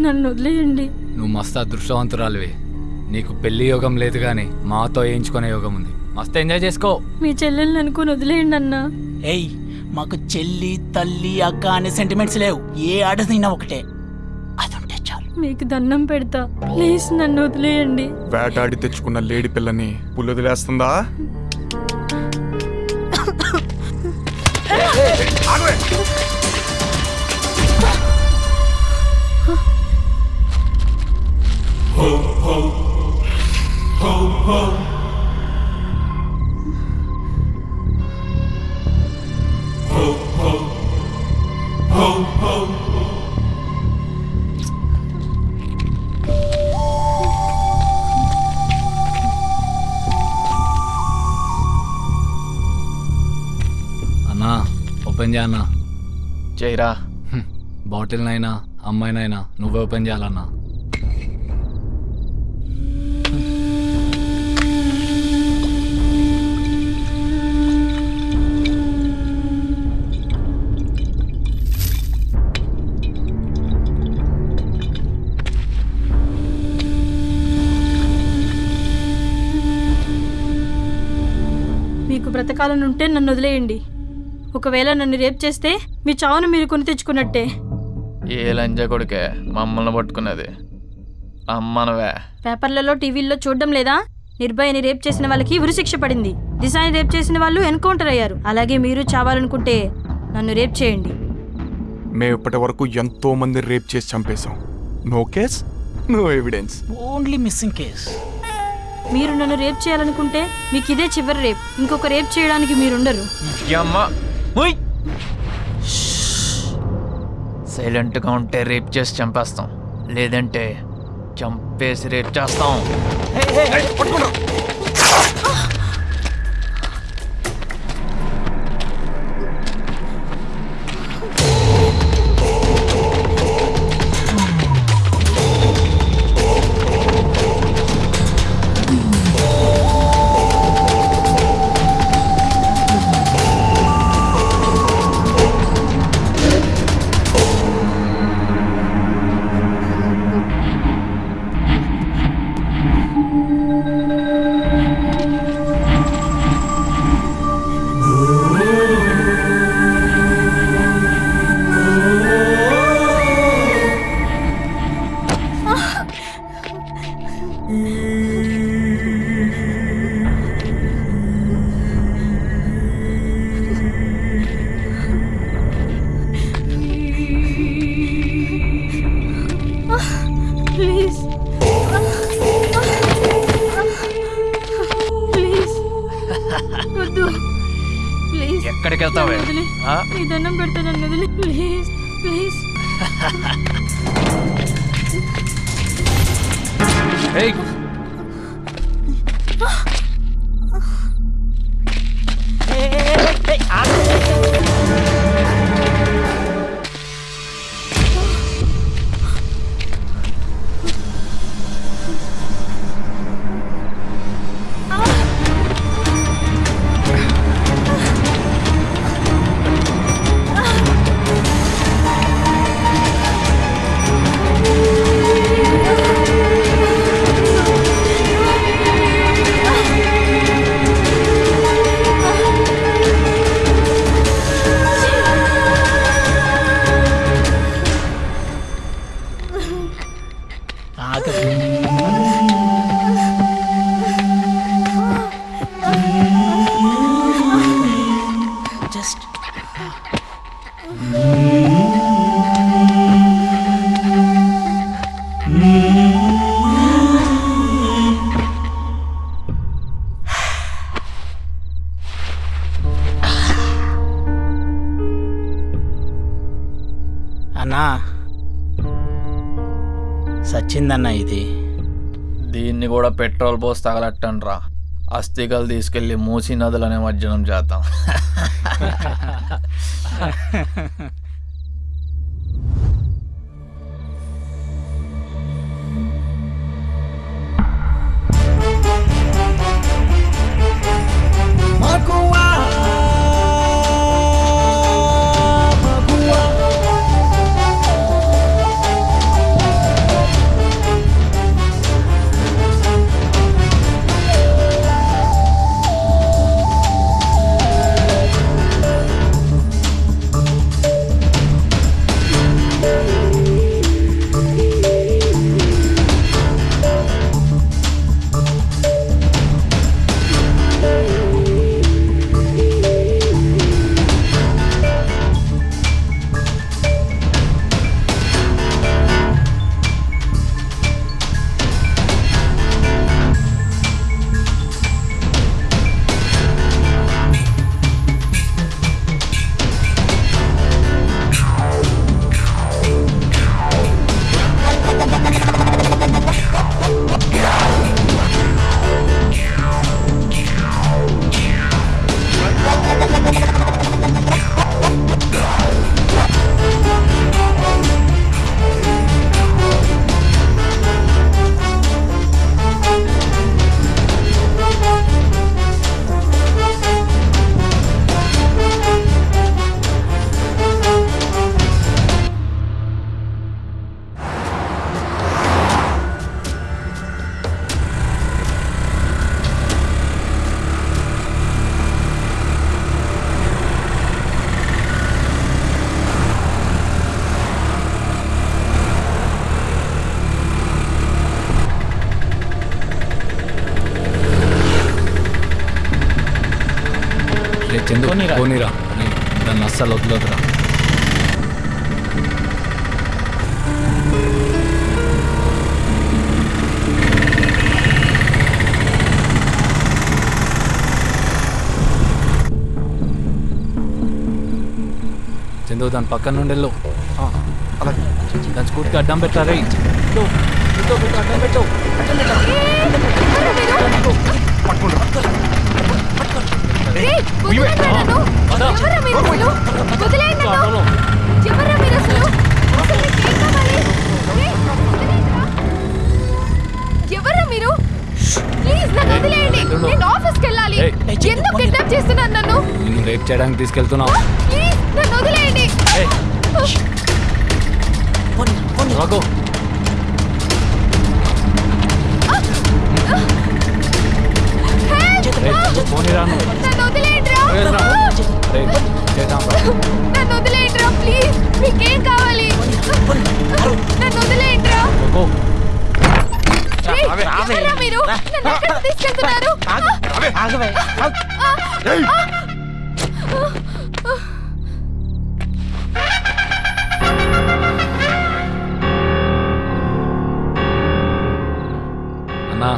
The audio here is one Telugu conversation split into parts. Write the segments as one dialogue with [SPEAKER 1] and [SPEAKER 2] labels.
[SPEAKER 1] నన్ను వదిలేయండి.
[SPEAKER 2] నువ్వు మస్తు అదృష్టవంతురాలివి. నీకు పెళ్ళి యోగం లేదు కానీ మాతో వేయించుకునే యోగం ఉంది. మస్తు ఎంజాయ్ చేసుకో.
[SPEAKER 1] మీ చెల్లెల్ని అనుకుని వదిలేయండి అన్నా.
[SPEAKER 3] ఏయ్ మాకు చెల్లి తల్లి అక్క అనే సెంటిమెంట్స్ లేవు. ఏ ఆడదైనా ఒకటే. అది ఉంటే చాలు.
[SPEAKER 1] మీకు దండం పెడతా. ప్లీజ్ నన్ను వదిలేయండి.
[SPEAKER 4] వేటాడి తెచ్చుకున్న లేడి పిల్లని పుల్లొదిలేస్తుందా?
[SPEAKER 2] ఓపెన్ చేయన్నా
[SPEAKER 5] చేయరా
[SPEAKER 2] బాటిల్నైనా అమ్మాయినైనా నువ్వే ఓపెన్ చేయాలన్నా?
[SPEAKER 1] మీకు బ్రతకాలని ఉంటే నన్ను వదిలేయండి. ఒకవేళ నన్ను రేప్ చేస్తే మీ చావును మీరు కొని తెచ్చుకున్నట్టే.
[SPEAKER 5] ఏ లంజ కొడుకే మమ్మల్ని పట్టుకున్నది. అమ్మనవే
[SPEAKER 1] పేపర్లలో టీవీల్లో చూడడం లేదా? నిర్భయని రేప్ చేసిన వాళ్ళకి ఉరిశిక్ష పడింది. దిశాని రేప్ చేసిన వాళ్ళు ఎన్కౌంటర్ అయ్యారు. అలాగే మీరు చావాలనుకుంటే నన్ను రేప్ చేయండి.
[SPEAKER 4] మేము ఇప్పటి వరకు ఎంతో మంది రేప్ చేసి చంపేశాం. No case no evidence.
[SPEAKER 3] Only missing case
[SPEAKER 1] మీరు నన్ను రేప్ చేయాలనుకుంటే మీకు ఇదే చివరి రేప్. ఇంకొక రేప్ చేయడానికి మీరుండరు.
[SPEAKER 5] అమ్మ సైలెంట్గా ఉంటే రేప్ చేసి చంపేస్తాం. లేదంటే చంపేసి రేప్ చేస్తాం. అస్థికలు తీసుకెళ్ళి మూసి నదుల నిమజ్జనం చేద్దాం.
[SPEAKER 3] పోనీరా.
[SPEAKER 2] పోనీరా రేయ్, దాన్ని అస్సలు వదిలేదురా చందు దాని పక్కన నుండి వెళ్ళు.
[SPEAKER 4] అలాగే.
[SPEAKER 2] దాని స్కూట్కి అడ్డం పెట్టరా అడ్డం పెట్టు.
[SPEAKER 6] రేయ్, వదిలేయండి నన్ను. ఎవరా మీరు ప్లీజ్ నన్ను వదిలేయండి. నేను ఆఫీస్కి వెళ్ళాలి.
[SPEAKER 2] ఏయ్.
[SPEAKER 6] ఎందుకు కిడ్నాప్ చేస్తున్నారు నన్ను?
[SPEAKER 2] నిన్ను రేప్ చేయడానికి తీసుకెళ్తున్నావు
[SPEAKER 6] ప్లీజ్ నన్ను వదిలేయండి.
[SPEAKER 2] రాఘవ్ అన్నా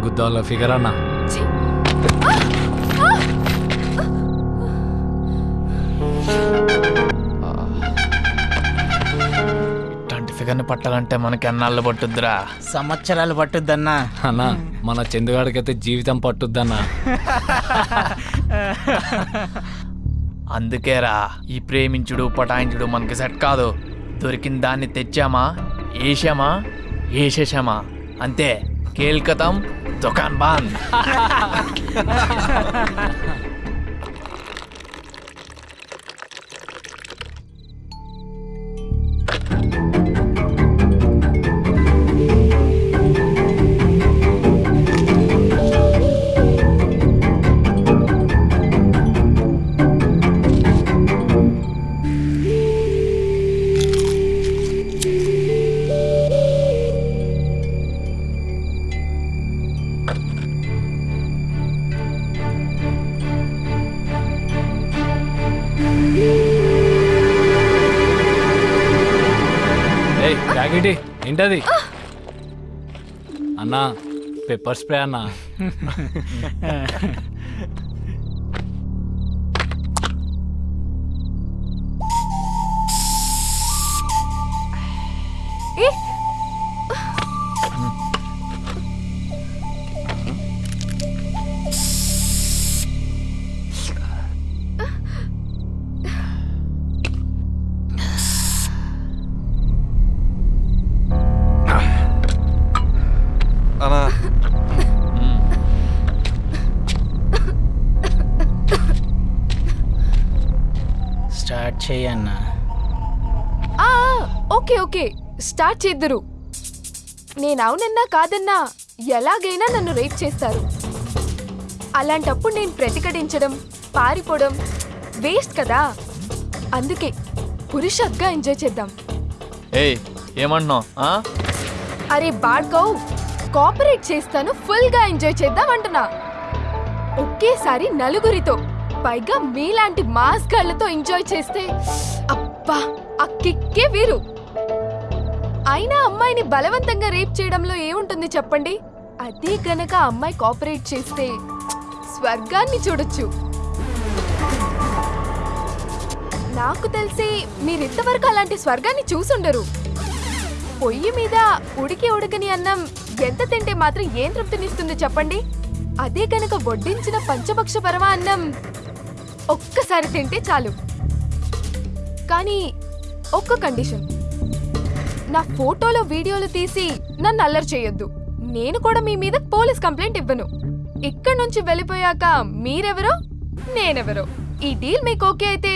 [SPEAKER 2] గుద్దాల ఫిగర్ అన్నా.
[SPEAKER 6] ఛీ.
[SPEAKER 5] ఇట్లాంటి ఫిగర్ని పట్టాలంటే మనకి ఎన్నాళ్ళు పట్టుద్దిరా.
[SPEAKER 3] సంవత్సరాలు పట్టుద్దన్నా.
[SPEAKER 2] అన్నా మన చందుగాడికైతే జీవితం పట్టుద్దన్నా.
[SPEAKER 5] అందుకేరా ఈ ప్రేమించుడు పటాయించుడు మనకి సెట్ కాదు. దొరికిన దాన్ని తెచ్చామా? వేసామా ఏషమా అంతే. కేల్కతం దుకాన్ బాంద్.
[SPEAKER 2] ఏంటది అన్నా పెప్పర్ స్ప్రే అన్నా.
[SPEAKER 3] స్టార్ట్
[SPEAKER 6] చేద్దురు. నేను అవునన్నా కాదన్నా ఎలాగైనా నన్ను రేప్ చేస్తారు. అలాంటప్పుడు నేను ప్రతిఘటించడం పారిపోవడం వేస్ట్ కదా. అందుకే పురుషత్గా ఎంజాయ్ చేద్దాం.
[SPEAKER 5] ఏయ్ ఏమంటున్నావు?
[SPEAKER 6] అరే బాడ్గవ్ కోఆపరేట్ చేస్తాను ఫుల్గా ఎంజాయ్ చేద్దాం అంటున్నా. ఒకేసారి నలుగురితో పైగా మీలాంటి మాస్ గాళ్ళతో ఎంజాయ్ చేస్తే అబ్బా ఆ కిక్కే వీరు. అయినా అమ్మాయిని బలవంతంగా రేప్ చేయడంలో ఏముంటుంది చెప్పండి? అదే గనక అమ్మాయి కోఆపరేట్ చేస్తే స్వర్గాన్ని చూడొచ్చు. నాకు తెలిసి మీరింతవరకు అలాంటి స్వర్గాన్ని చూసుండరు. పొయ్యి మీద ఉడికి ఉడకని అన్నం ఎంత తింటే మాత్రం ఏం తృప్తినిస్తుంది చెప్పండి? అదే కనుక వడ్డించిన పంచపక్ష పరమ అన్నం ఒక్కసారి తింటే చాలు. కానీ ఒక్క కండిషన్. నా ఫోటోలో వీడియోలు తీసి నన్ను అల్లరి చేయొద్దు. నేను కూడా మీ మీద పోలీస్ కంప్లైంట్ ఇవ్వను. ఇక్కడి నుంచి వెళ్ళిపోయాక మీరెవరో? నేనెవరో? ఈ డీల్ మీకు ఓకే అయితే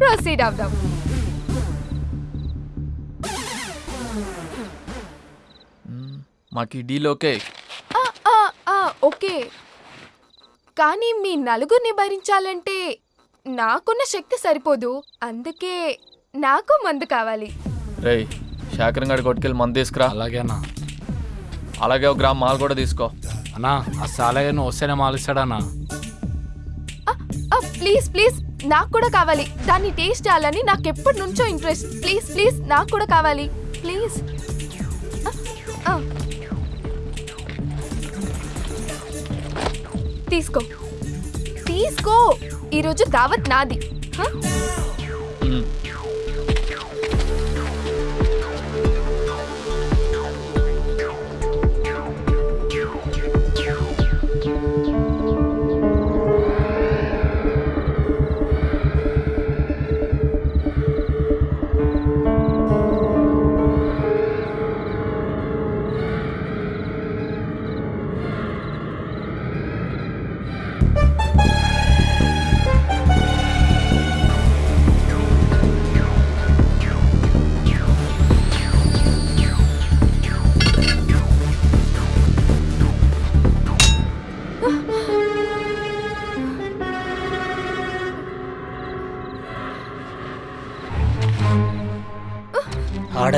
[SPEAKER 6] ప్రొసీడ్ అవుదాం.
[SPEAKER 5] మాకు ఈ డీల్ ఓకే.
[SPEAKER 6] ఓకే. కానీ మీ నలుగురిని భరించాలంటే నాకున్న శక్తి సరిపోదు. అందుకే నాకు మందు కావాలి.
[SPEAKER 5] రేయ్ శాకరం గడి కొట్టుకెళ్ళి మంది తీసుకురా.
[SPEAKER 2] అలాగే అన్నా.
[SPEAKER 5] అలాగే ఒక గ్రామ్ మాల్ కూడా తీసుకో.
[SPEAKER 2] అన్నా ఆ సాలయ్య నువ్వు వస్తేనే మాలిస్తాడన్నా
[SPEAKER 6] ఆ, ఆ, ప్లీజ్ ప్లీజ్ నాకు కూడా కావాలి. దాన్ని టేస్ట్ చేయాలని నాకు ఎప్పటి నుంచో ఇంట్రెస్ట్. ప్లీజ్ ప్లీజ్ నాకు కూడా కావాలి. ప్లీజ్. తీసుకో. తీసుకో. ఈరోజు దావత్ నాది.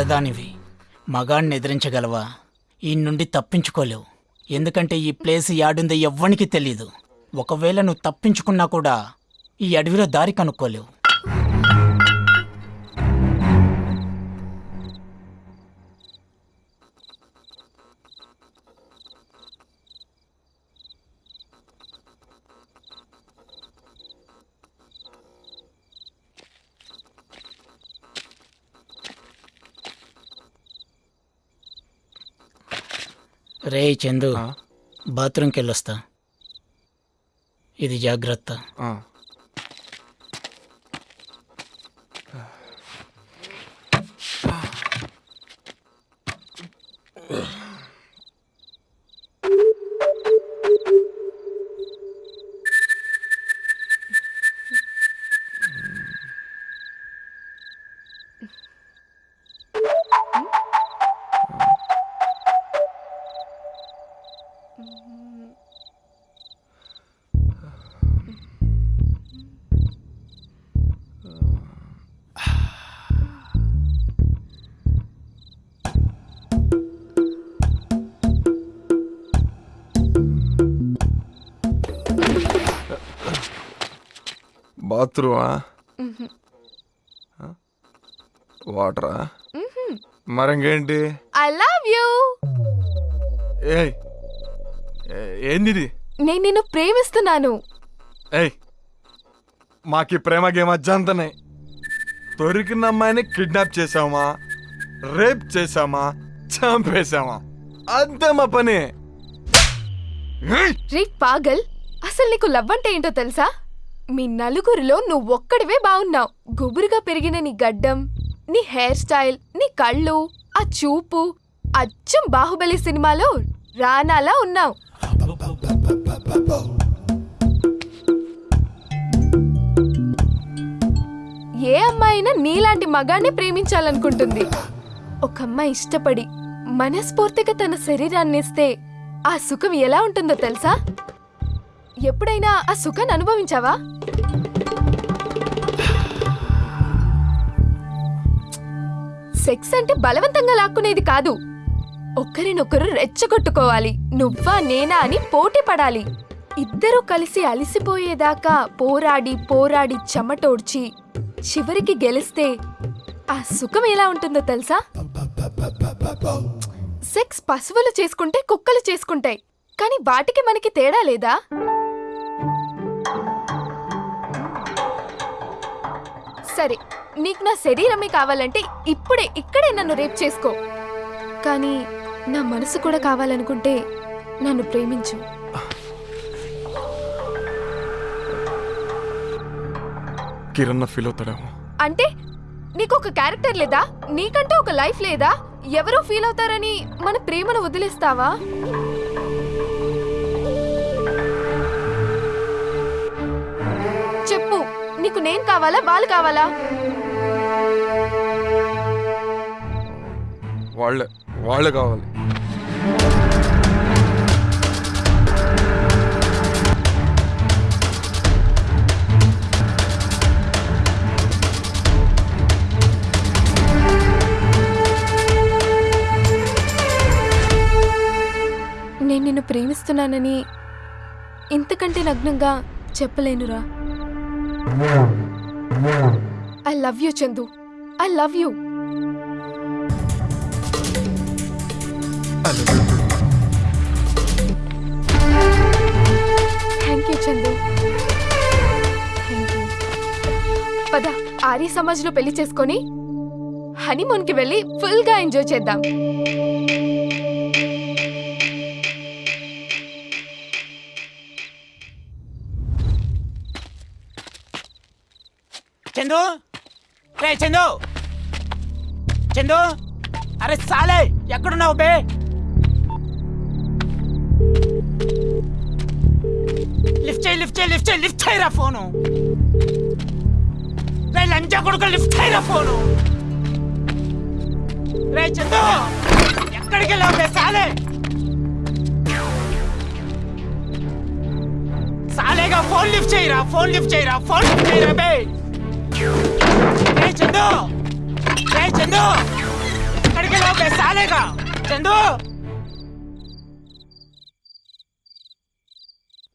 [SPEAKER 3] ఆడదానివి మగాణ్ణి ఎదిరించగలవా? ఈ నుండి తప్పించుకోలేవు. ఎందుకంటే ఈ ప్లేస్ యాడుందో ఎవ్వనికి తెలీదు. ఒకవేళ నువ్వు తప్పించుకున్నా కూడా ఈ అడవిలో దారి కనుక్కోలేవు. రే చందు బాత్రూమ్కి వెళ్ళొస్తా ఇది జాగ్రత్త.
[SPEAKER 4] ఇంకేంటి
[SPEAKER 6] ఐ లవ్ యూ.
[SPEAKER 4] ఏయ్ ఏంది ఇది
[SPEAKER 6] నేను నిన్ను ప్రేమిస్తున్నాను.
[SPEAKER 4] ఏయ్ మాకి ప్రేమ గేమ్ అజ్జంతనే. దొరికిన అమ్మాయిని కిడ్నాప్ చేసామా రేప్ చేసామా చంపేశామా? అంతే మా పని!
[SPEAKER 6] రే పాగల్ అసలు నీకు లవ్ అంటే ఏంటో తెలుసా? మీ నలుగురిలో నువ్వు ఒక్కడివే బాగున్నావు గుబురుగా పెరిగిన నీ గడ్డం నీ హెయిర్ స్టైల్ నీ కళ్ళు. ఆ చూపు అచ్చం బాహుబలి సినిమాలో రానాలా ఉన్నావు ఏ అమ్మాయినా నీలాంటి మగాన్ని ప్రేమించాలనుకుంటుంది. ఒక అమ్మాయి ఇష్టపడి మనస్ఫూర్తిగా తన శరీరాన్ని ఇస్తే ఆ సుఖం ఎలా ఉంటుందో తెలుసా? ఎప్పుడైనా ఆ సుఖాన్ని అనుభవించావా? సెక్స్ అంటే బలవంతంగా లాక్కునేది కాదు. ఒకరినొకరు రెచ్చగొట్టుకోవాలి. నువ్వా నేనా అని పోటీ పడాలి. ఇద్దరూ కలిసి అలిసిపోయేదాకా పోరాడి పోరాడి చెమటోడ్చి చివరికి గెలిస్తే ఆ సుఖం ఎలా ఉంటుందో తెలుసా? సెక్స్ పశువులు చేసుకుంటే కుక్కలు చేసుకుంటాయి. కానీ వాటికి మనకి తేడా లేదా? సరే నీకు నా శరీరమే కావాలంటే ఇప్పుడే ఇక్కడే నన్ను రేప్ చేసుకో. కానీ నా మనసు కూడా కావాలనుకుంటే నన్ను ప్రేమించు.
[SPEAKER 4] కిరణ్ ఫీల్ అవుతాడేమో.
[SPEAKER 6] అంటే నీకు ఒక క్యారెక్టర్ లేదా? నీకంటూ ఒక లైఫ్ లేదా? ఎవరో ఫీల్ అవుతారని మన ప్రేమను వదిలేస్తావా? చెప్పు నీకు నేను కావాలా? వాళ్ళు కావాలా?
[SPEAKER 4] వాళ్ళే వాళ్ళే కావాలి.
[SPEAKER 6] నేను నిన్ను ప్రేమిస్తున్నానని ఇంతకంటే నగ్నంగా చెప్పలేనురా. I love you Chandu. I love you thank you Chandu పద ఆర్య సమాజ్లో పెళ్ళి చేసుకొని హనీమూన్కి వెళ్ళి ఫుల్గా ఎంజాయ్ చేద్దాం.
[SPEAKER 3] చందు రే చందు చందు అరే సాలే! ఎక్కడున్నావు బే? లిఫ్ట్ చేయి లిఫ్ట్ చేయి లిఫ్ట్ చేయి లిఫ్ట్ చేయరా ఫోను రే లంచా కొడుకు లిఫ్ట్ చేయరా ఫోను రే చందు ఎక్కడికి వెళ్ళావు? సాలే. సాలేగా ఫోన్ లిఫ్ట్ చేయరా ఫోన్ లిఫ్ట్ చేయరా ఫోన్ లిఫ్ట్ చేయరా బే. రే చందు రే చందు ఎక్కడికి వెళ్ళావు? సాలేగా చందు.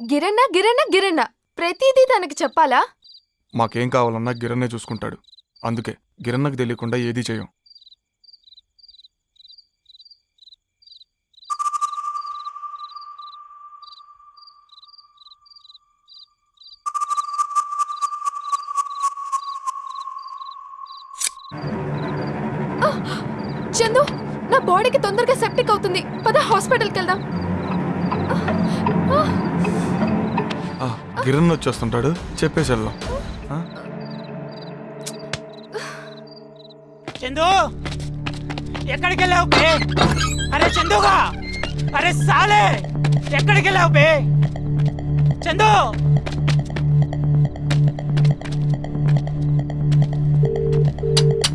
[SPEAKER 6] గిరన్న గిరన్న గిరన్న. ప్రతిదీ తనకి చెప్పాలా?
[SPEAKER 4] మాకేం కావాలన్నా గిరణ్నే చూసుకుంటాడు. అందుకే గిరణ్నకు తెలియకుండా ఏది చేయం.
[SPEAKER 6] చందు నా బాడీకి తొందరగా సెప్టిక్ అవుతుంది. పద హాస్పిటల్కి వెళ్దాం
[SPEAKER 4] గిరణ్ వచ్చేస్తుంటాడు. చెప్పేసి వెళ్దాం?
[SPEAKER 3] చందు! ఎక్కడికి వెళ్ళావు బే? అరే చందుగా! అరే సాలే! ఎక్కడికి వెళ్ళావు బే? చందు!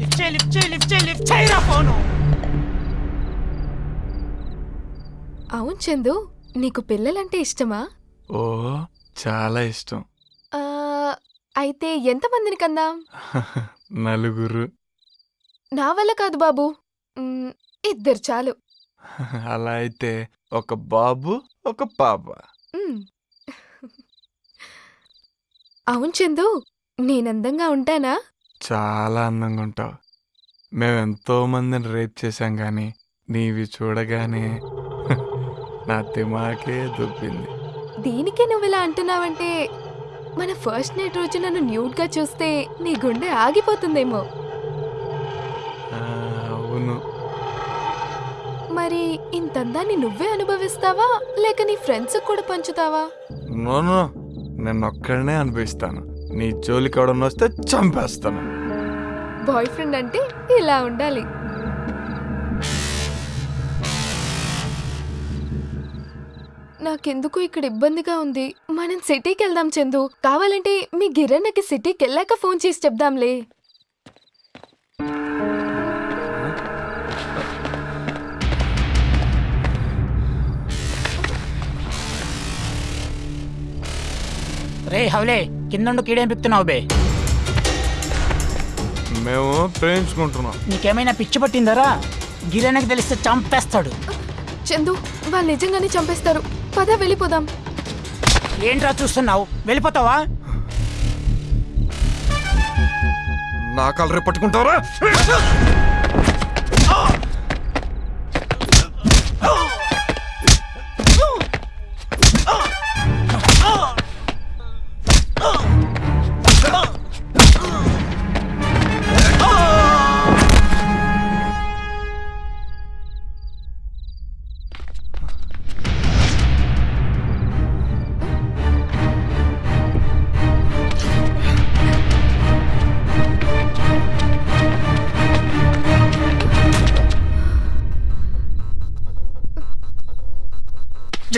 [SPEAKER 3] లిఫ్ట్ చేయి లిఫ్ట్ చేయి లిఫ్ట్ చేయి లిఫ్ట్ చేయరా ఫోను.
[SPEAKER 6] అవును చందు నీకు పిల్లలంటే ఇష్టమా?
[SPEAKER 4] ఓ చాలా ఇష్టం.
[SPEAKER 6] ఆ, అయితే ఎంతమందిని కందాం?
[SPEAKER 4] నలుగురు.
[SPEAKER 6] నా వల్ల కాదు బాబు. మ్, ఇద్దరు చాలు.
[SPEAKER 4] అలా అయితే ఒక బాబు ఒక పాప.
[SPEAKER 6] మ్. అవును చందు నేనందంగా ఉంటానా?
[SPEAKER 4] చాలా అందంగా ఉంటావు. మేము ఎంతో మందిని రేప్ చేశాం కానీ నీవి చూడగానే నా దిమాకే దుబ్బింది.
[SPEAKER 6] దీనికే నువ్వు ఇలా అంటున్నావంటే మన ఫస్ట్ నైట్ రోజు నన్ను న్యూట్గా చూస్తే నీ గుండె ఆగిపోతుందేమో.
[SPEAKER 4] అవును.
[SPEAKER 6] మరి ఇంతందాన్ని నువ్వే అనుభవిస్తావా లేక నీ ఫ్రెండ్స్ కూడా పంచుతావా?
[SPEAKER 4] నోను నేను ఒక్కడనే అనిపిస్తాను నీ జోలికి ఎవడన్నా వస్తే చంపేస్తాను.
[SPEAKER 6] బాయ్ ఫ్రెండ్ అంటే ఇలా ఉండాలి. నాకెందుకు ఇక్కడ ఇబ్బందిగా ఉంది? మనం సిటీకి వెళ్దాం చందు. కావాలంటే మీ గిరణ్యకి సిటీకి వెళ్ళాక ఫోన్ చేసి చెప్దాంలే.
[SPEAKER 3] రే హౌలే కింద కీడేం పిక్తున్నావు బే?
[SPEAKER 4] మేము ప్రేమించుకుంటున్నాం.
[SPEAKER 3] నీకేమైనా పిచ్చి పట్టిందరా? గిరణకి తెలిస్తే చంపేస్తాడు.
[SPEAKER 6] చందు వాళ్ళు నిజంగానే చంపేస్తారు. పద వెళ్ళిపోదాం.
[SPEAKER 3] ఏంట్రా చూస్తున్నావు? వెళ్ళిపోతావా?
[SPEAKER 4] నా కాలు పట్టుకుంటారా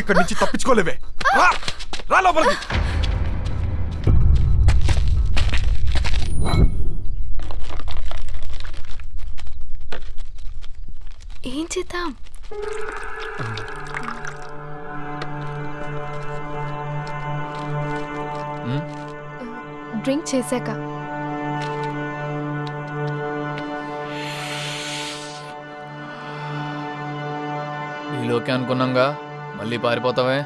[SPEAKER 4] ఇక్కడి నుంచి తప్పించుకోలేవే రా! లోపలికి
[SPEAKER 6] ఏం చేద్దాం? డ్రింక్ చేశాక
[SPEAKER 5] ఈలోకే అనుకున్నాంగా మళ్ళీ పారిపోతావే?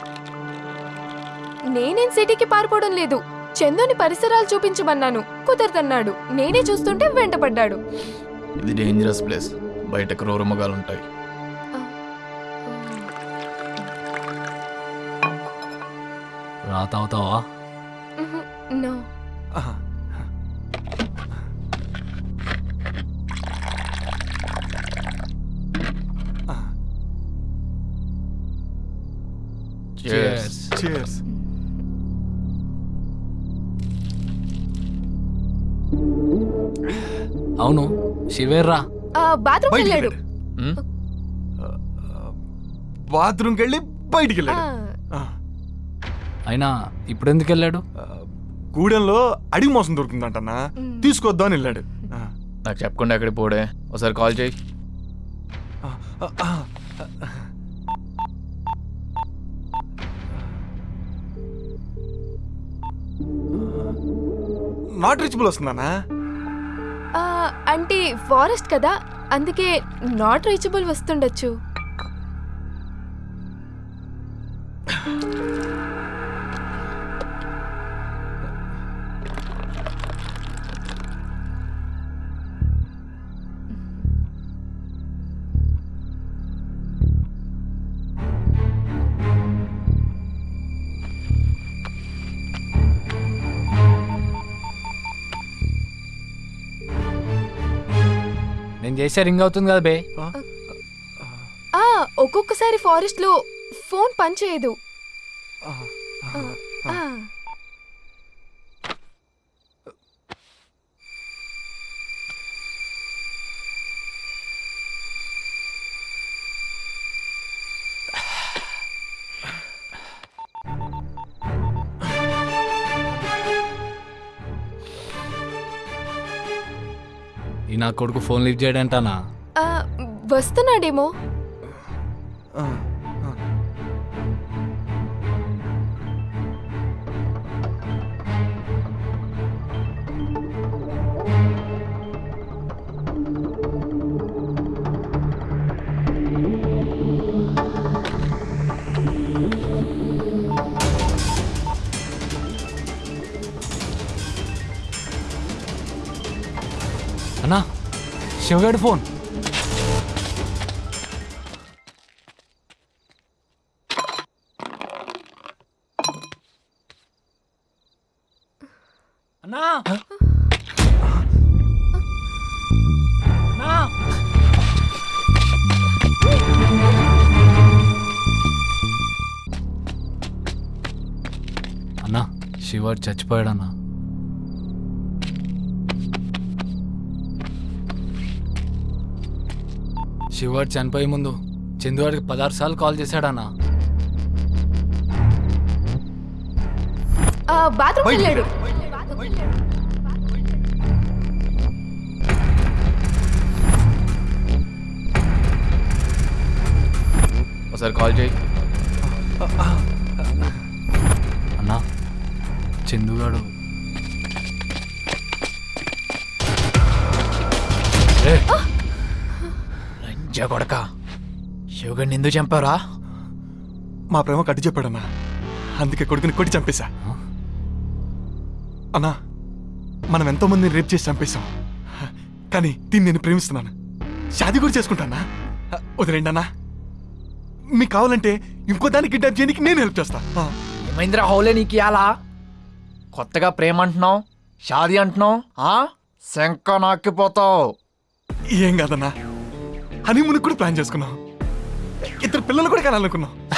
[SPEAKER 6] నేనేం సిటీకి పారిపోవడం లేదు. చందుని పరిసరాలు చూపించమన్నాను. కుదరదన్నాడు. నేనే చూస్తుంటే వెంటపడ్డాడు.
[SPEAKER 5] ఇది డేంజరస్ ప్లేస్ బయట క్రూర మృగాలు ఉంటాయి
[SPEAKER 2] రా తాగుతావా?
[SPEAKER 5] Cheers.
[SPEAKER 4] Cheers.
[SPEAKER 2] అవును శివేర్రా
[SPEAKER 6] ఆ, బాత్రూమ్కి
[SPEAKER 4] బయటికి
[SPEAKER 6] వెళ్ళాడు?
[SPEAKER 4] బాత్రూమ్కి వెళ్ళి బయటికి వెళ్ళాడు ఆ.
[SPEAKER 2] అయినా ఇప్పుడు ఎందుకు వెళ్ళాడు
[SPEAKER 4] ఆ, గూడెంలో అడిగి మోసం దొరుకుతుందంటన్నా. తీసుకొద్దాం అని వెళ్ళాడు ఆ.
[SPEAKER 5] నాకు చెప్పకుండా ఎక్కడికి పోడే ఒకసారి కాల్ చేయి
[SPEAKER 4] ఆ, ఆ, ఆ. నాట్ రీచబుల్ వస్తుందన్నా?
[SPEAKER 6] అంటే ఫారెస్ట్ కదా అందుకే నాట్ రీచబుల్ వస్తుండొచ్చు.
[SPEAKER 2] నేను చేసే రింగ్ అవుతుంది కదా బే.
[SPEAKER 6] ఒక్కొక్కసారి ఫారెస్ట్లో ఫోన్ పనిచేయదు
[SPEAKER 2] నా కొడుకు ఫోన్ లిఫ్ట్ చేయడంటానా?
[SPEAKER 6] వస్తున్నాడేమో
[SPEAKER 2] శివగాడి ఫోన్. అన్నా. అన్నా. శివాడు చచ్చిపోయాడన్నా. శివాడు చనిపోయే ముందు చందువాడికి పదహారు సార్లు కాల్ చేశాడన్నా.
[SPEAKER 6] వెళ్ళాడు.
[SPEAKER 5] ఒకసారి కాల్ చేయి.
[SPEAKER 2] అన్నా చందుగాడు. ఏ,
[SPEAKER 5] లంజా కొడక శివగడిని ఎందుకు చంపారా
[SPEAKER 4] మా ప్రేమ కట్టి చెప్పాడన్నా. అందుకే కొడుకుని కొట్టి చంపేశా. అన్నా మనం ఎంతో మందిని రేప్ చేసి చంపేశాం. కానీ దీన్ని నేను ప్రేమిస్తున్నాను. షాది కూడా చేసుకుంటానా? వదిలేండి అన్నా మీకు కావాలంటే ఇంకో దాన్ని కిడ్నాప్ చేయడానికి నేను హెల్ప్ చేస్తా. ఆ.
[SPEAKER 5] ఏమైందిరా హౌలే నీకు ఇయాలా? కొత్తగా ప్రేమ అంటున్నావు షాది అంటున్నావు ఆ? శంక నాకిపోతావు.
[SPEAKER 4] ఏం కాదన్నా. హనీమూన్ కూడా ప్లాన్ చేసుకున్నాం. ఇద్దరు పిల్లలు కూడా కనాలనుకున్నాం.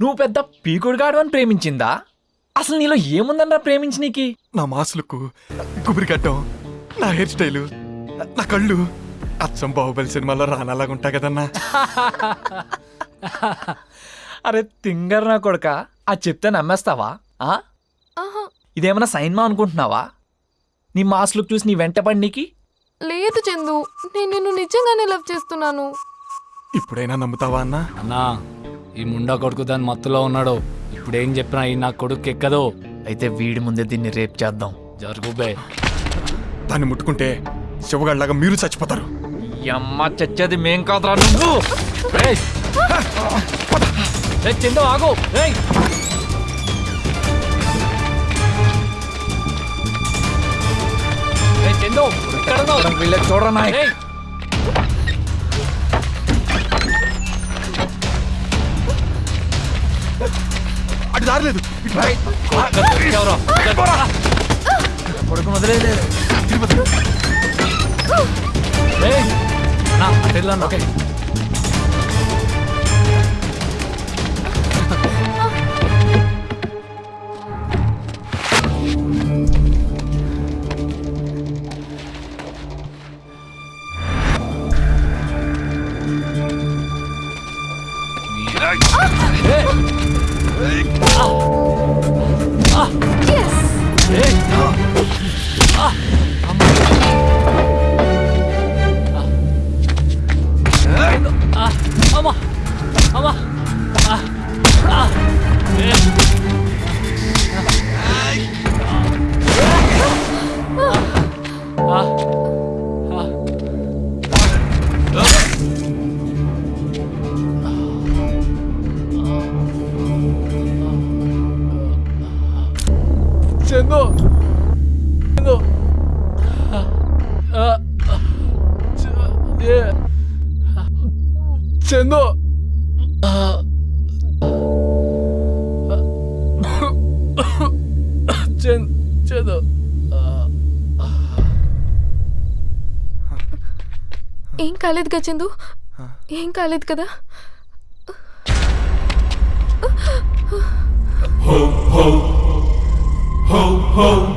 [SPEAKER 5] నువ్వు పెద్ద పీకుడుగాడు అని ప్రేమించిందా? అసలు నీలో ఏముందన్నా ప్రేమించి నీకి?
[SPEAKER 4] నా మాసులకు గుబురి కట్టం నా హెయిర్ స్టైలు నా కళ్ళు. అచ్చం బాహుబలి సినిమాలో రానాలాగా ఉంటాయి కదన్నా.
[SPEAKER 5] అరే తింగర్ నా కొడక అది చెప్తే నమ్మేస్తావా? ఆ? ఇదేమన్నా సైన్మా అనుకుంటున్నావా? నీ మాస్ లుక్ చూసి నీ వెంట పడి నీకి
[SPEAKER 6] లేదు చందు నేను నిన్ను నిజంగానే లవ్ చేస్తున్నాను.
[SPEAKER 4] ఇప్పుడైనా నమ్ముతావా అన్నా?
[SPEAKER 2] అన్నా ఈ ముండా కొడుకు దాని మత్తులో ఉన్నాడు. ఇప్పుడేం చెప్పినా ఈ నా కొడుకు ఎక్కదు.
[SPEAKER 5] అయితే వీడి ముందే దీన్ని రేప్ చేద్దాం.
[SPEAKER 2] జరుగుబే
[SPEAKER 4] దాన్ని ముట్టుకుంటే శివగాళ్ళగా మీరు చచ్చిపోతారు.
[SPEAKER 5] అమ్మ చచ్చేది మేం కాదురా నువ్వు.
[SPEAKER 2] చిందో ఆగు. చిందో.
[SPEAKER 5] వీళ్ళ చూడరా
[SPEAKER 2] ఏయ్,
[SPEAKER 4] అటు దారలేదు?
[SPEAKER 5] కొడుకు వదిలేదు
[SPEAKER 4] తిరుపతి
[SPEAKER 2] ఏయ్, నా అటు వెళ్ళండి, ఓకే. అమ్మా
[SPEAKER 6] కదా చందు? ఏం కాలేదు కదా?
[SPEAKER 5] రే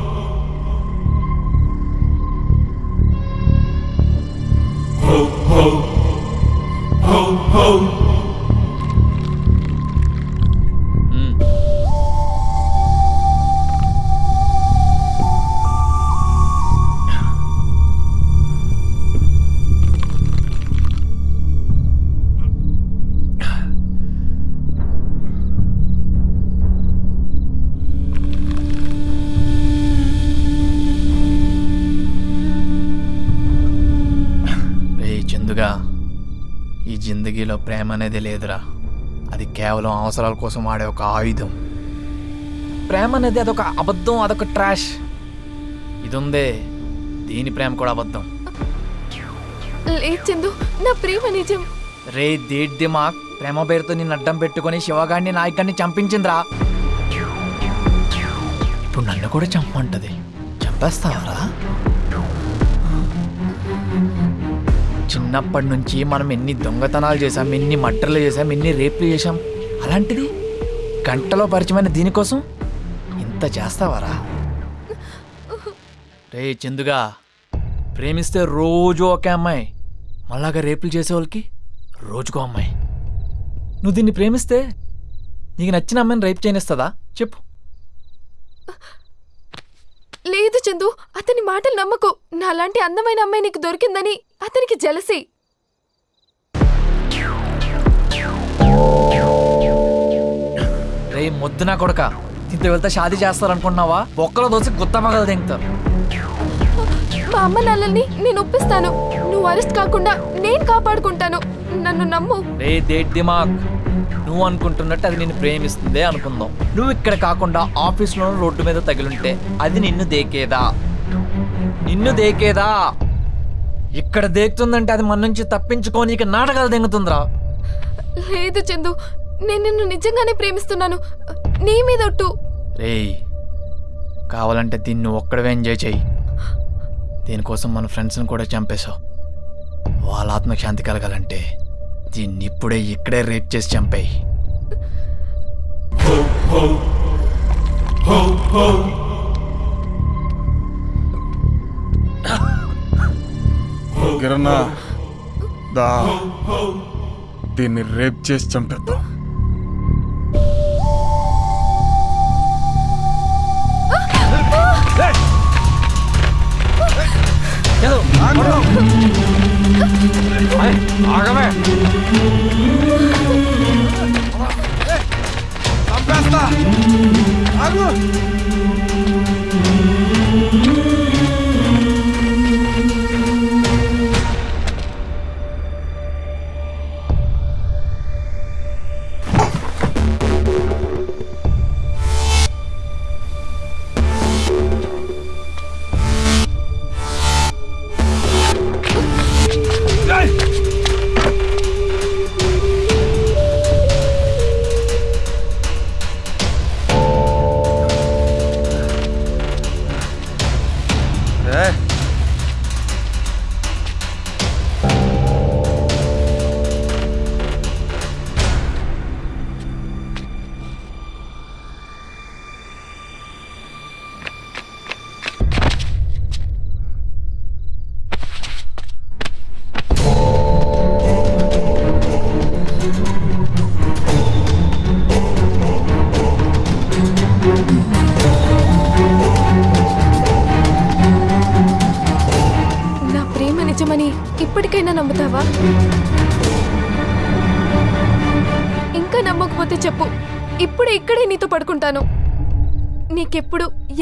[SPEAKER 5] ప్రేమ అనేది లేదురా. అది కేవలం అవసరాల కోసం వాడే ఒక ఆయుధం. ప్రేమ అనేది అదొక అబద్ధం అదొక ట్రాష్ ఇది ఉందే దీని ప్రేమ కూడా అబద్ధం.
[SPEAKER 6] లేదు చందు నా ప్రేమ నిజం.
[SPEAKER 5] రే దేట్ దిమాక్ ప్రేమ పేరుతో నిన్ను అడ్డం పెట్టుకొని శివగాడిని నాయకుడిని చంపించిందిరా. ఇప్పుడు నన్ను కూడా చంపంటది చంపేస్తావరా? చిన్నప్పటి నుంచి మనం ఎన్ని దొంగతనాలు చేసాం ఎన్ని మట్టర్లు చేసాం ఎన్ని రేపులు చేసాం అలాంటిది గంటలో పరిచయమైన దీనికోసం ఇంత చేస్తావారా? రే చందుగా ప్రేమిస్తే రోజు ఒకే అమ్మాయి మళ్ళాగా రేపులు చేసేవాళ్ళకి రోజుకో అమ్మాయి. నువ్వు దీన్ని ప్రేమిస్తే నీకు నచ్చిన అమ్మాయిని రేపు చేయనిస్తుందా చెప్పు.
[SPEAKER 6] లేదు చందు అతని మాటలు నమ్మకు. నాలాంటి అందమైన అమ్మాయి నీకు దొరికిందని అతనికి జలసి.
[SPEAKER 5] రే మొద్దు నా కొడక. దీంతో వెళ్తే షాదీ చేస్తారనుకున్నావా ఒక్కలో దోసి గుత్త మగలు దింగుతారు
[SPEAKER 6] మా అమ్మ నాన్నల్ని నేను ఒప్పిస్తాను. నువ్వు అరెస్ట్ కాకుండా నేను కాపాడుకుంటాను. నన్ను నమ్ము.
[SPEAKER 5] రే దేట్ దిమాక్ నువ్వు అనుకుంటున్నట్టు అది నిన్ను ప్రేమిస్తుందే అనుకుందాం. నువ్వు ఇక్కడ కాకుండా ఆఫీస్లో రోడ్డు మీద తగిలుంటే అది నిన్ను దేకేదా? నిన్ను దేకేదా? ఇక్కడ దేకుతుందంటే అది మన నుంచి తప్పించుకొని ఇక నాటకాలు దెంగుతుందిరా.
[SPEAKER 6] లేదు చందు నేను నిన్ను నిజంగానే ప్రేమిస్తున్నాను. నీ మీద ఒట్టు.
[SPEAKER 5] రేయ్ కావాలంటే దీన్ని ఒక్కడవే ఎంజాయ్ చెయ్యి దీనికోసం మన ఫ్రెండ్స్ని కూడా చంపేశావు. వాళ్ళ ఆత్మకి శాంతి కలగాలంటే దీన్ని ఇప్పుడే ఇక్కడే రేప్ చేసి చంపేయి.
[SPEAKER 4] కిరణ్. దా. దీన్ని రేప్ చేసి చంపేద్దాం. ఆగమే చంపేస్తా. ఆగు.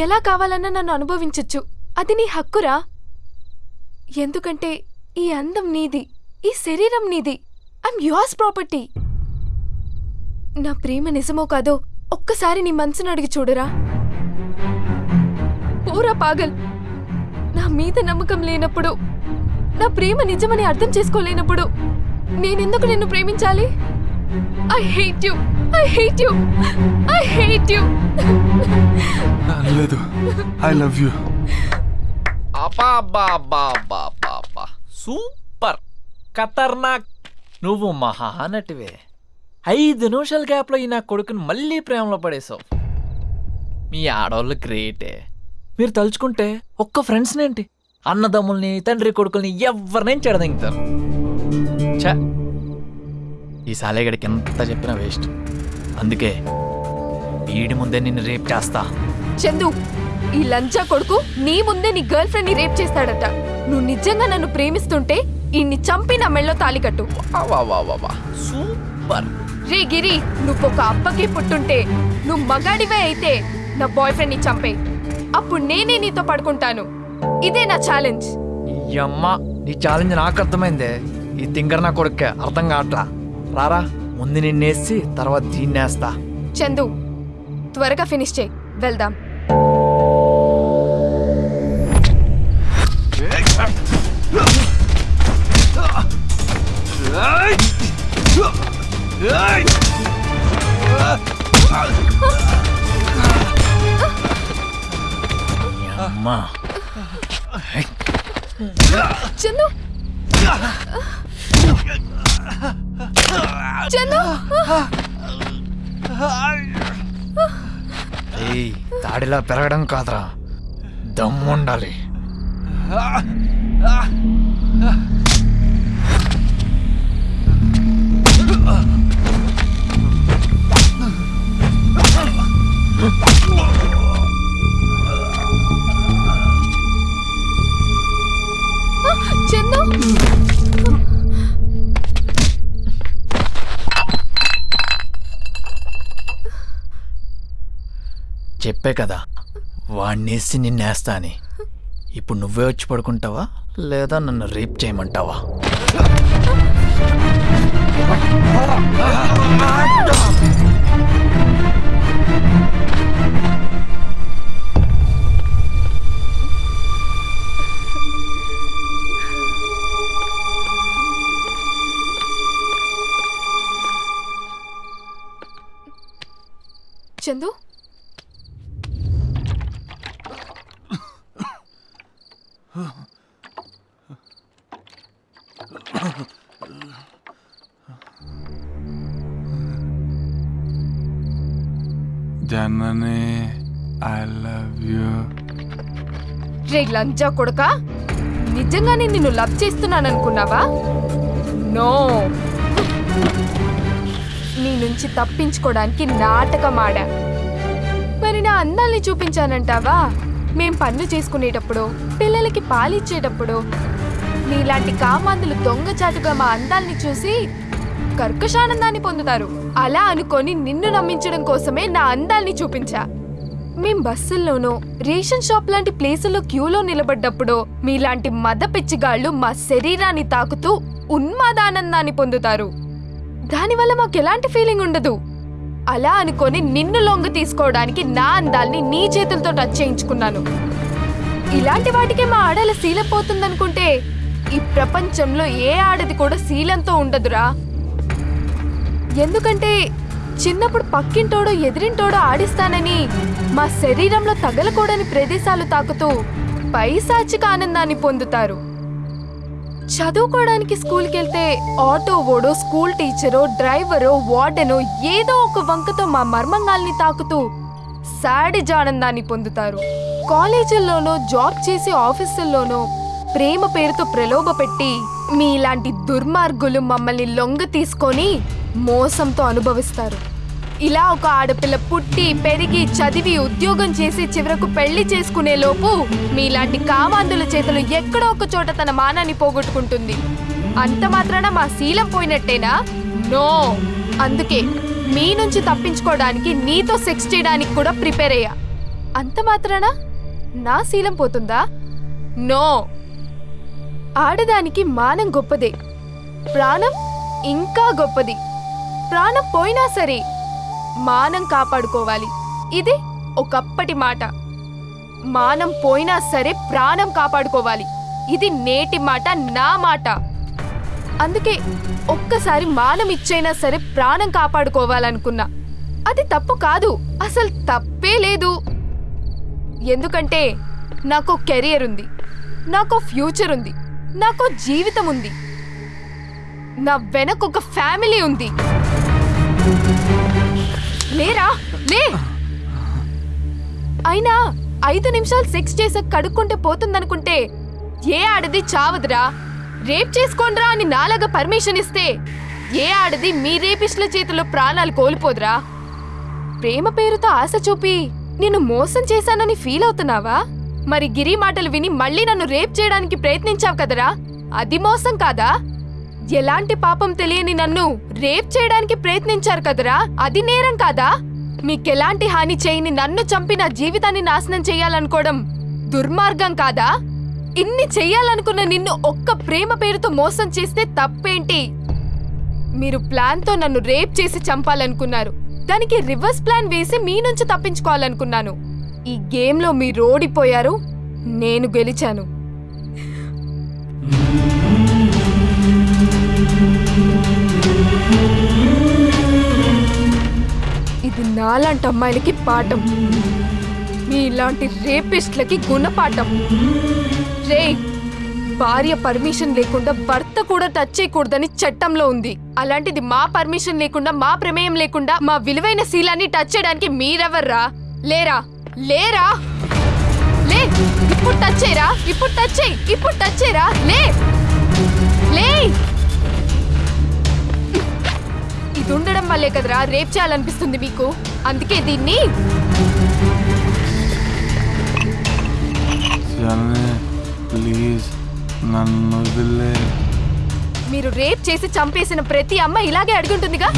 [SPEAKER 6] ఎలా కావాలన్నా నన్ను అనుభవించొచ్చు. అది నీ హక్కురా. ఎందుకంటే ఈ అందం నీది ఈ శరీరం నీది. ఐమ్ యువర్స్ ప్రాపర్టీ నా ప్రేమ నిజమో కాదో ఒక్కసారి నీ మనసును అడిగి చూడరా. పూరా పాగల్. నా మీద నమ్మకం లేనప్పుడు నా ప్రేమ నిజమని అర్థం చేసుకోలేనప్పుడు నేనెందుకు నిన్ను ప్రేమించాలి? I hate you I hate you I hate you
[SPEAKER 4] లేదు. ఐ లవ్ యూ
[SPEAKER 5] అబ్బా అబ్బా అబ్బా అబ్బా అబ్బా అబ్బా. సూపర్. ఖతర్నాక్. నువ్వు మహానటివే ఐదు నిమిషాల గ్యాప్లో ఈ నా కొడుకుని మళ్ళీ ప్రేమలో పడేశావు. మీ ఆడవాళ్ళు గ్రేటే. మీరు తలుచుకుంటే ఒక్క ఫ్రెండ్స్నేంటి అన్నదమ్ముల్ని తండ్రి కొడుకుల్ని ఎవరినైనా చెడదింగుతారు ఛ! ఈ సాలేగడికి ఎంత చెప్పినా వేస్ట్. అందుకే వీడి ముందే నిన్ను రేప్ చేస్తా.
[SPEAKER 6] చందు ఈ లంచా కొడుకు నీ ముందే నీ గర్ల్ ఫ్రెండ్ని రేప్ చేస్తాడట. నువ్వు నిజంగా నన్ను ప్రేమిస్తుంటే ఇన్ని చంపి నా మెళ్ళో తాలి కట్టు.
[SPEAKER 5] వా వా వా వా వా సూపర్.
[SPEAKER 6] రే గిరి నువ్వు ఒక అప్పకి పుట్టుంటే నువ్వు మగాడివే అయితే నా బాయ్ ఫ్రెండ్ని చంపే. అప్పుడు నేనే నీతో పడుకుంటాను. ఇదే నా ఛాలెంజ్.
[SPEAKER 5] ఈ అమ్మ నీ ఛాలెంజ్ నాకు అర్థమైందే. ఈ తింగర్ నా కొడుకే అర్థం కావట్లా? రారా? ముందు నిన్నేసి తర్వాత దీన్నేస్తా.
[SPEAKER 6] చందు త్వరగా ఫినిష్ చేయి. వెళ్దాం.
[SPEAKER 5] అమ్మ.
[SPEAKER 6] చందు! చందు
[SPEAKER 5] ఏయ్ తాడిలా పెరగడం కాదురా. దమ్ము ఉండాలి.
[SPEAKER 6] చందు
[SPEAKER 5] చెప్పే కదా. వాణ్ణేసి నిన్నేస్తా అని ఇప్పుడు నువ్వే వచ్చి పడుకుంటావా? లేదా నన్ను రేప్ చేయమంటావా?
[SPEAKER 6] Chandu?
[SPEAKER 4] Janani I love you
[SPEAKER 6] రే లంజా కొడుక నిజంగానే నిన్ను లవ్ చేస్తున్నాను అనుకున్నావా నో. నీ నుంచి తప్పించుకోవడానికి నాటకం ఆడా. మరి నా అందాల్ని చూపించానంటావా? మేం పనులు చేసుకునేటప్పుడు పిల్లలకి పాలిచ్చేటప్పుడు నీలాంటి కామాందులు దొంగచాటుగా మా అందాల్ని చూసి కర్కశానందాన్ని పొందుతారు. అలా అనుకొని నిన్ను నమ్మించడం కోసమే నా అందాల్ని చూపించా. మేం బస్సుల్లోనో రేషన్ షాప్ లాంటి ప్లేసుల్లో క్యూలో నిలబడ్డప్పుడు మీలాంటి మద పిచ్చిగాళ్ళు మా శరీరాన్ని తాకుతూ ఉన్మాదానందాన్ని పొందుతారు. దానివల్ల మాకు ఎలాంటి ఫీలింగ్ ఉండదు అలా అనుకొని నిన్ను లొంగ తీసుకోవడానికి నా అందాల్ని నీ చేతులతో టచ్ చేయించుకున్నాను. ఇలాంటి వాటికే మా ఆడల శీలం పోతుందనుకుంటే ఈ ప్రపంచంలో ఏ ఆడది కూడా శీలంతో ఉండదురా. ఎందుకంటే చిన్నప్పుడు పక్కింటోడో ఎదిరింటోడో ఆడిస్తానని మా శరీరంలో తగలకూడని ప్రదేశాలు తాకుతూ పైశాచిక ఆనందాన్ని పొందుతారు. చదువుకోవడానికి స్కూల్కి వెళ్తే ఆటో ఓడో స్కూల్ టీచరో డ్రైవరో వార్డెనో ఏదో ఒక వంకతో మా మర్మంగాల్ని తాకుతూ సాడిజానందాన్ని పొందుతారు. కాలేజీల్లోనో జాబ్ చేసే ఆఫీసుల్లోనో ప్రేమ పేరుతో ప్రలోభ పెట్టి మీలాంటి దుర్మార్గులు మమ్మల్ని లొంగ తీసుకొని మోసంతో అనుభవిస్తారు. ఇలా ఒక ఆడపిల్ల పుట్టి పెరిగి చదివి ఉద్యోగం చేసి చివరకు పెళ్ళి చేసుకునే లోపు మీలాంటి కామాంధుల చేతులు ఎక్కడో ఒక చోట తన మానాన్ని పోగొట్టుకుంటుంది. అంత మాత్రాన మా శీలం పోయినట్టేనా? నో! అందుకే మీ నుంచి తప్పించుకోవడానికి నీతో సెక్స్ చేయడానికి కూడా ప్రిపేర్ అయ్యా. అంత మాత్రాన నా శీలం పోతుందా? నో! ఆడదానికి మానం గొప్పదే. ప్రాణం ఇంకా గొప్పది. ప్రాణం పోయినా సరే మానం కాపాడుకోవాలి. ఇది ఒకప్పటి మాట. మానం పోయినా సరే ప్రాణం కాపాడుకోవాలి. ఇది నేటి మాట నా మాట. అందుకే ఒక్కసారి మానం ఇచ్చైనా సరే ప్రాణం కాపాడుకోవాలనుకున్నా. అది తప్పు కాదు. అసలు తప్పే లేదు. ఎందుకంటే నాకు కెరియర్ ఉంది. నాకు ఫ్యూచర్ ఉంది. నాకు జీవితం ఉంది. నా వెనక ఒక ఫ్యామిలీ ఉంది. లేరా? లే! అయినా ఐదు నిమిషాలు సెక్స్ చేసి కడుక్కుంటే పోతుందనుకుంటే ఏ ఆడది చావదురా? రేప్ చేసుకోండ్రా అని నాలాగా పర్మిషన్ ఇస్తే ఏ ఆడది మీ రేపిస్టుల చేతిలో ప్రాణాలు కోల్పోదురా? ప్రేమ పేరుతో ఆశ చూపి నిన్ను మోసం చేశానని ఫీల్ అవుతున్నావా? మరి గిరి మాటలు విని మళ్ళీ నన్ను రేప్ చేయడానికి ప్రయత్నించావు కదరా? అది మోసం కాదా? ఎలాంటి పాపం తెలియని నన్ను రేప్ చేయడానికి ప్రయత్నించారు కదరా? అది నేరం కాదా? మీకెలాంటి హాని చేయని నన్ను చంపి నా జీవితాన్ని నాశనం చేయాలనుకోవడం దుర్మార్గం కాదా? ఇన్ని చెయ్యాలనుకున్న నిన్ను ఒక్క ప్రేమ పేరుతో మోసం చేస్తే తప్పేంటి? మీరు ప్లాన్తో నన్ను రేప్ చేసి చంపాలనుకున్నారు. దానికి రివర్స్ ప్లాన్ వేసి మీ నుంచి తప్పించుకోవాలనుకున్నాను. ఈ గేమ్లో మీరు ఓడిపోయారు. నేను గెలిచాను. ఇది నాలాంటి అమ్మాయిలకి పాఠం. మీలాంటి రేపిస్ట్లకి గుణపాఠం. రే భార్య పర్మిషన్ లేకుండా భర్త కూడా టచ్ చేయకూడదని చట్టంలో ఉంది. అలాంటిది మా పర్మిషన్ లేకుండా మా ప్రమేయం లేకుండా మా విలువైన శీలాన్ని టచ్ చేయడానికి మీరెవర్రా? లేరా? లేరా? లే ఇప్పుడు టచ్ చేయరా? ఇప్పుడు టచ్ చేయి ఇప్పుడు టచ్ చేయరా? లే లే. ఇది ఉండడం వల్లే కదరా రేప్ చేయాలనిపిస్తుంది మీకు. అందుకే దీన్ని
[SPEAKER 4] జనని ప్లీజ్ నన్ను వదిలే.
[SPEAKER 6] మీరు రేప్ చేసి చంపేసిన ప్రతి అమ్మ ఇలాగే అడుగుంటుందిగా?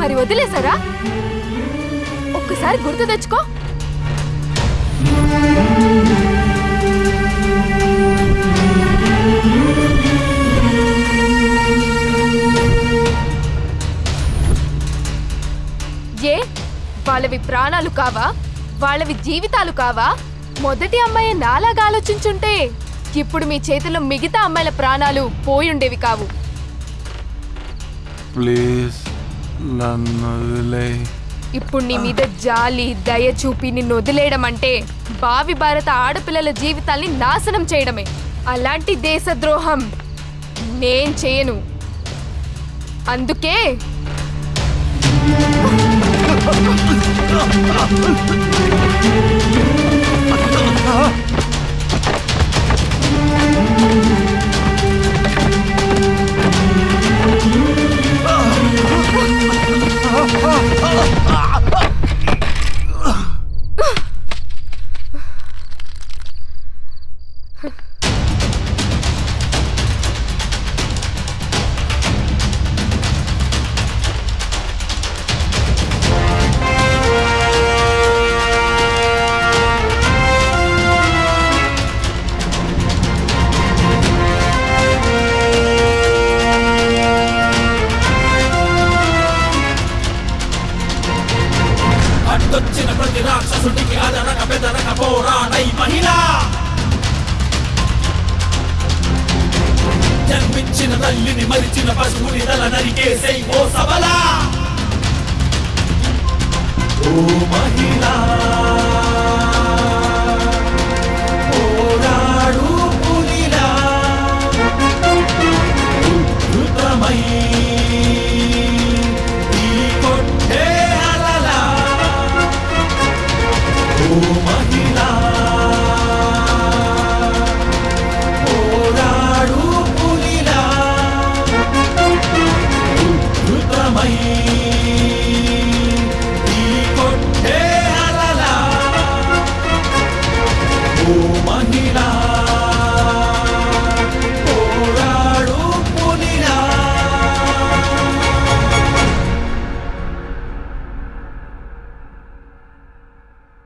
[SPEAKER 6] మరి వదిలేసారా ఒక్కసారి గుర్తు తెచ్చుకో. వాళ్ళవి ప్రాణాలు కావా? వాళ్ళవి జీవితాలు కావా? మొదటి అమ్మాయి నాలాగా ఆలోచించుంటే ఇప్పుడు మీ చేతిలో మిగతా అమ్మాయిల ప్రాణాలు పోయుండేవి కావు.
[SPEAKER 4] ప్లీజ్ నన్ను వదిలే
[SPEAKER 6] ఇప్పుడు నీ మీద జాలి దయ చూపి నిన్ను వదిలేయడం అంటే భావి భారత ఆడపిల్లల జీవితాల్ని నాశనం చేయడమే. అలాంటి దేశద్రోహం నేను చేయను. అందుకే
[SPEAKER 7] Ah!